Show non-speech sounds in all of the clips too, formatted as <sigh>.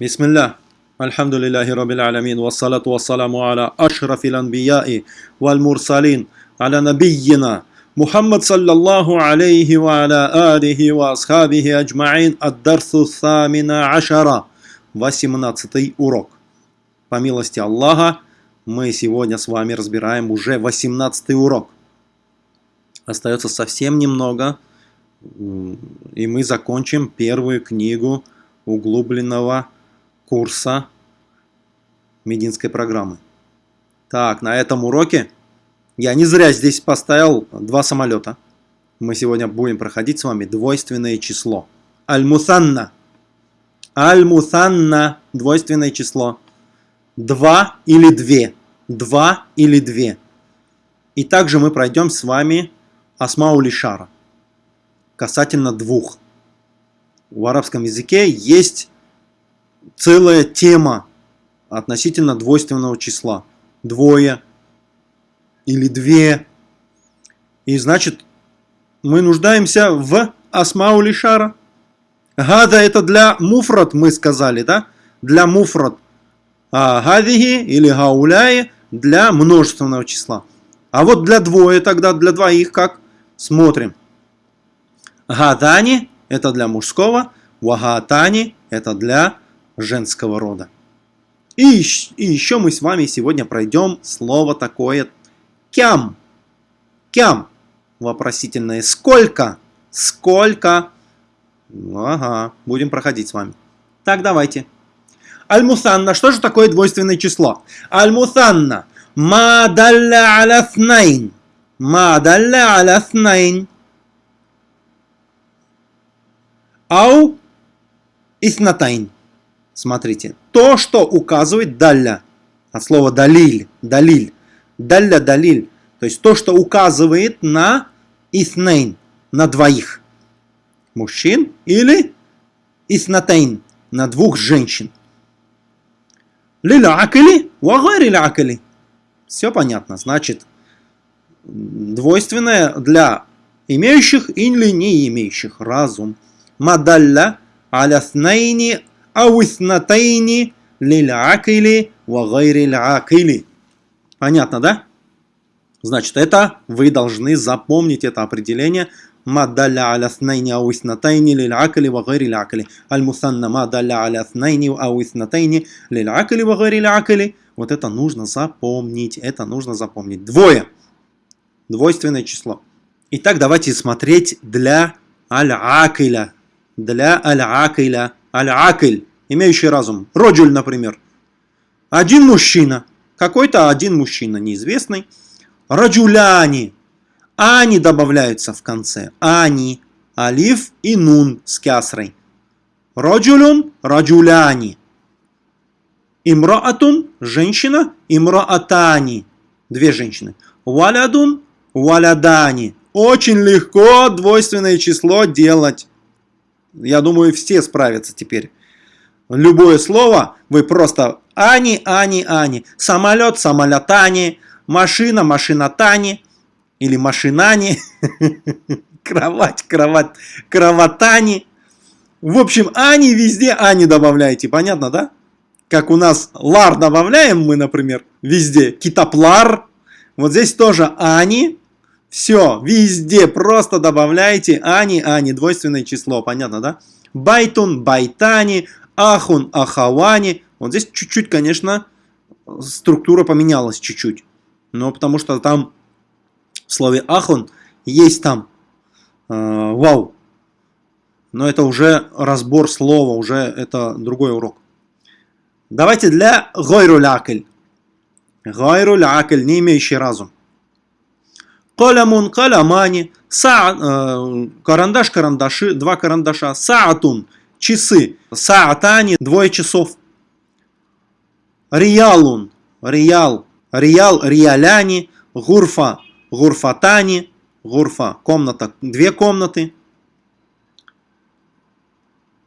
Бисмиллах. Альхамдулиллахи Рабbil Аламин. Вассалату вассаламу аля ашрафил анбияи валь мурсалин. Аля набийина. Мухаммад саллаллаху алейхи ва аля алихи ва асхабихи аджмаин. Ад-дарсу самина урок. По милости Аллаха, мы сегодня с вами разбираем уже 18 урок. Остается совсем немного, и мы закончим первую книгу углубленного курса мединской программы. Так, на этом уроке я не зря здесь поставил два самолета. Мы сегодня будем проходить с вами двойственное число. Аль-Мусанна. Аль-Мусанна. Двойственное число. Два или две. Два или две. И также мы пройдем с вами Асмаули Шара. Касательно двух. В арабском языке есть целая тема относительно двойственного числа. Двое или две. И значит, мы нуждаемся в асмаули шара. Гада это для муфрат, мы сказали, да? Для муфрат. А гадихи или гауляи для множественного числа. А вот для двое тогда, для двоих как? Смотрим. Гадани это для мужского, вагатани это для женского рода. И, и еще мы с вами сегодня пройдем слово такое кям. Кям. Вопросительное. Сколько? Сколько? Ага, будем проходить с вами. Так, давайте. Аль-Мусанна. Что же такое двойственное число? Аль-Мусанна. Ма далля аля снайн. Ма далля аля снайн. Ау иснатайн. Смотрите, то, что указывает далля, от слова далиль, далиль, далля, далиль, то есть то, что указывает на иснейн, на двоих мужчин или иснатейн, на двух женщин. Лиля акали, вагари. Все понятно, значит, двойственное для имеющих или не имеющих разум. Мадалля аля ауснатайни лиль-акили вагайриль-акили. Понятно, да? Значит, это вы должны запомнить это определение. Мадаля аля снайни ауиснатайни лиль-акили вагайриль-акили. Аль-мусанна мадаля аля снайни ауиснатайни лиль-акили вагайриль-акили. Вот это нужно запомнить, это нужно запомнить. Двое. Двойственное число. Итак, давайте смотреть для аль-акиля. Для аль-акиля. Аль-Акль, имеющий разум. Роджуль, например. Один мужчина. Какой-то один мужчина, неизвестный. Раджуляни. Ани добавляются в конце. Ани. Алиф и нун с кясрой. Раджулюн, раджуляни. Имраатун, женщина. Имраатани, две женщины. Валядун, валядани. Очень легко двойственное число делать. Я думаю, все справятся теперь. Любое слово вы просто Ани, Ани, Ани. Самолет, самолетани. Машина, машинатани. Или машинани. <laughs> Кровать, кровать, кроватани. В общем, Ани везде Ани добавляете. Понятно, да? Как у нас лар добавляем мы, например, везде. Китаплар. Вот здесь тоже Ани. Все, везде просто добавляйте ани, ани, двойственное число, понятно, да? Байтун, байтани, ахун, ахавани. Вот здесь чуть-чуть, конечно, структура поменялась чуть-чуть. Но потому что там в слове ахун есть там э, вау. Но это уже разбор слова, уже это другой урок. Давайте для гойрулякель. Гойрулякель, не имеющий разум. Калямун, калямани, са, э, карандаш, карандаши, два карандаша, саатун, часы, саатани, двое часов. Риялун, риял, риял, риаляни, гурфа, гурфатани, гурфа, комната, две комнаты.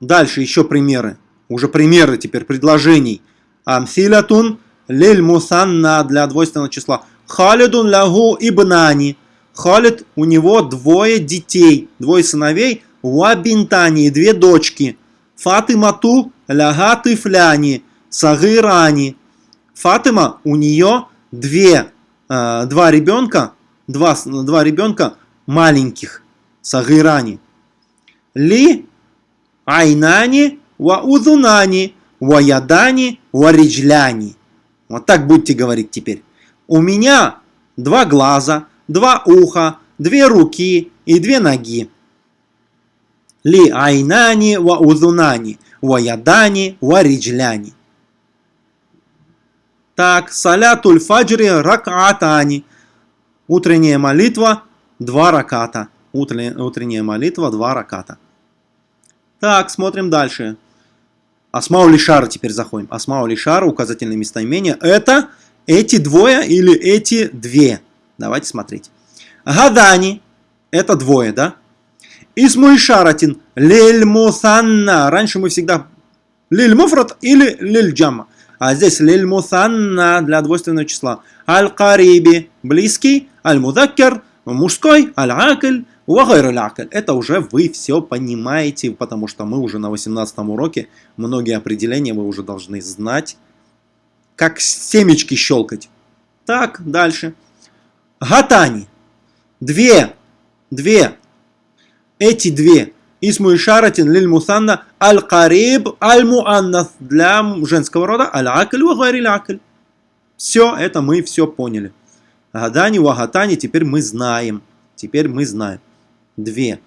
Дальше еще примеры, уже примеры теперь предложений. Амсилятун, лиль мусанна для двойственного числа. Халидун лягу ибнани. Халид, у него двое детей, двое сыновей, Уабинтани, две дочки. Фатимату ляга тыфляни, сагырани. Фатима, у нее две, э, два ребенка, два, два ребенка маленьких, сагырани. Ли айнани ва узунани, ва ядани, ва риджляни. Вот так будете говорить теперь. У меня два глаза, два уха, две руки и две ноги. Ли айнани ва узунани, ва ядани, ва риджляни. Так, салятуль фаджри ракатани. Утренняя молитва, два раката. Утренняя молитва, два раката. Так, смотрим дальше. Асмау Лишара теперь заходим. Асмау Лишара, указательное местоимение. Это эти двое или эти две. Давайте смотреть. Гадани. Это двое, да? Исму Ишаратин. Лель Мусанна. Раньше мы всегда Лиль Муфрат или Лиль Джамма. А здесь Лиль Мусанна для двойственного числа. Аль-Кариби. Близкий. Аль-Мудаккер. Мужской. Аль-Акль. Это уже вы все понимаете, потому что мы уже на 18 уроке, многие определения вы уже должны знать, как семечки щелкать. Так, дальше. Гатани. Две. Две. Эти две. Исму Ишаратин лиль мусанна аль-кариб аль-муаннас для женского рода аль-акль ва Все, это мы все поняли. Гадани, вагатани, теперь мы знаем. Теперь мы знаем две.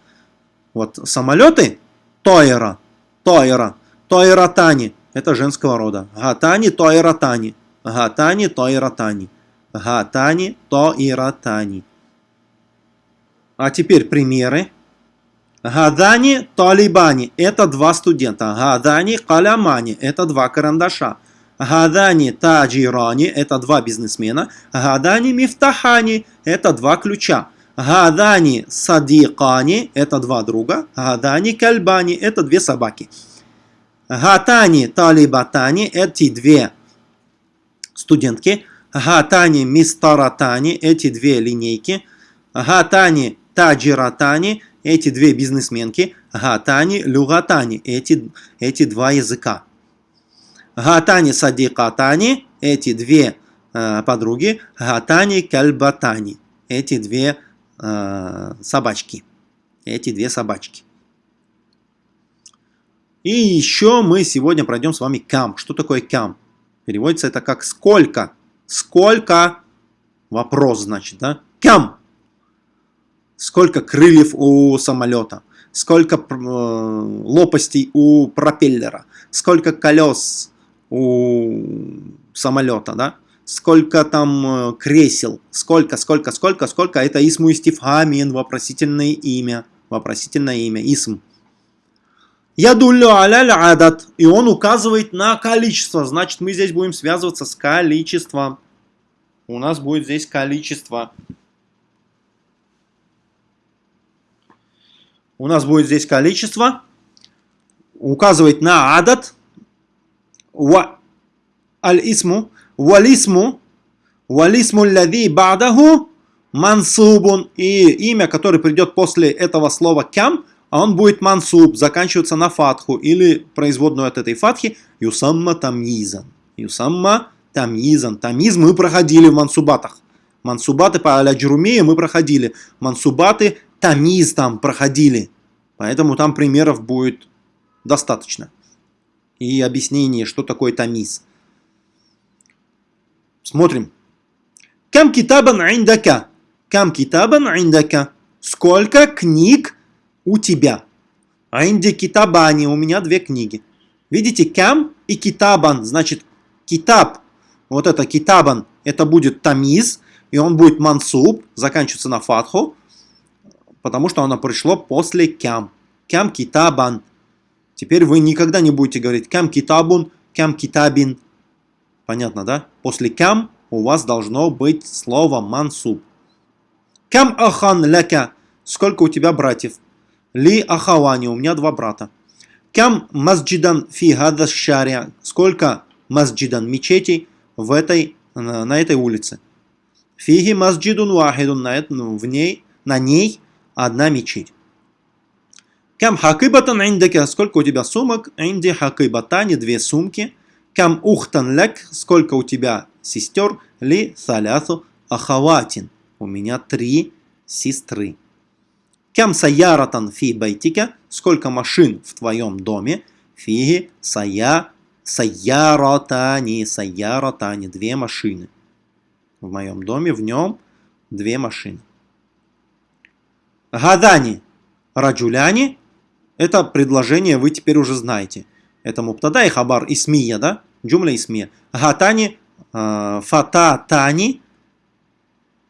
Вот самолеты Тойра, Тойра, Тойратани, это женского рода. Гатани, Тойратани, Гатани, Тойратани, Гатани, Тойратани. А теперь примеры. Гадани, Талибани – это два студента. Гадани, Калямани – это два карандаша. Гадани, Таджирани – это два бизнесмена. Гадани, Мифтахани – это два ключа. Гадани садикани – это два друга. Гадани кальбани – это две собаки. Гатани талибатани – эти две студентки. Гатани мистаратани – эти две линейки. Гатани таджиратани – эти две бизнесменки. Гатани люгатани – эти, эти два языка. Гатани садикатани – эти две э, подруги. Гатани кальбатани – эти две э, собачки. Эти две собачки. И еще мы сегодня пройдем с вами кам. Что такое кам? Переводится это как сколько. Сколько? Вопрос, значит, да? Кам. Сколько крыльев у самолета? Сколько э, лопастей у пропеллера? Сколько колес у самолета, да? сколько там э, кресел, сколько, сколько, сколько, сколько, это исму истифамин, вопросительное имя, вопросительное имя, исм. Ядуллю аляль адат, и он указывает на количество, значит мы здесь будем связываться с количеством. У нас будет здесь количество. У нас будет здесь количество, указывает на адат, аль-исму, Валисму, валисму лади бадаху мансубун. И имя, которое придет после этого слова кям, а он будет мансуб, заканчиваться на фатху или производную от этой фатхи юсамма тамизан. Юсамма тамизан. Тамиз мы проходили в мансубатах. Мансубаты по аля мы проходили. Мансубаты тамиз там проходили. Поэтому там примеров будет достаточно. И объяснение, что такое тамиз. Смотрим. Кам китабан индака. Кам китабан индака. Сколько книг у тебя? Инди китабани. У меня две книги. Видите, кам и китабан. Значит, китаб. Вот это китабан. Это будет тамиз. И он будет мансуб. Заканчивается на фатху. Потому что оно пришло после кям. Кям китабан. Теперь вы никогда не будете говорить кям китабун, кям китабин. Понятно, да? После кям у вас должно быть слово мансуб. Кам ахан ляка. Сколько у тебя братьев? Ли ахавани. У меня два брата. Кам масджидан фи шаря. Сколько масджидан мечетей в этой, на этой улице? Фиги масджидун вахидун. На, в ней, на ней одна мечеть. Кам хакибатан индека, сколько у тебя сумок? Инди хакибатани, две сумки. Кам ухтан лек, сколько у тебя сестер? Ли салясу ахаватин, у меня три сестры. Кам саяратан фи байтика, сколько машин в твоем доме? Фиги сая саяратани, саяратани, две машины. В моем доме, в нем две машины. Гадани раджуляни это предложение вы теперь уже знаете. Это муптада и хабар исмия, да? Джумля исмия. Гатани, э, фататани.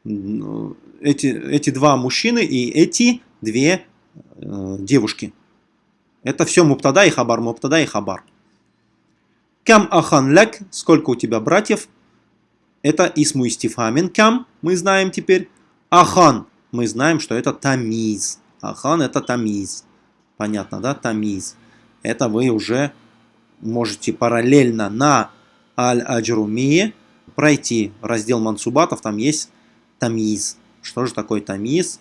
Эти, эти два мужчины и эти две э, девушки. Это все муптада и хабар, муптада и хабар. Кам ахан лек, сколько у тебя братьев? Это исму истифамин. Кам, мы знаем теперь. Ахан, мы знаем, что это тамиз. Ахан это тамиз. Понятно, да? Тамиз. Это вы уже можете параллельно на Аль-Аджрумие пройти раздел мансубатов. Там есть тамиз. Что же такое тамиз?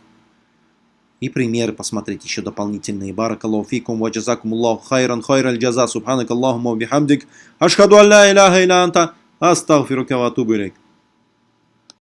И примеры посмотреть еще дополнительные. Баракаллаху фикум ва джазакумуллаху хайран хайраль джаза. Субханак Аллахума бихамдик. Ашхаду алла иляха иля анта. Астагфирука ва атубу